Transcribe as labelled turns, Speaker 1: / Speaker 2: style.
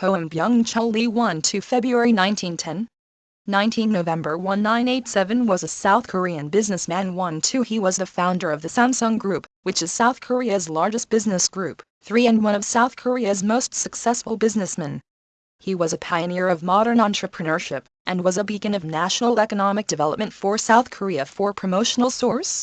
Speaker 1: Hoam Byung Chul Lee 1 to February 1910 19 November 1987 was a South Korean businessman 1 2 He was the founder of the Samsung Group, which is South Korea's largest business group, 3 and one of South Korea's most successful businessmen. He was a pioneer of modern entrepreneurship and was a beacon of national economic development for South Korea for promotional source.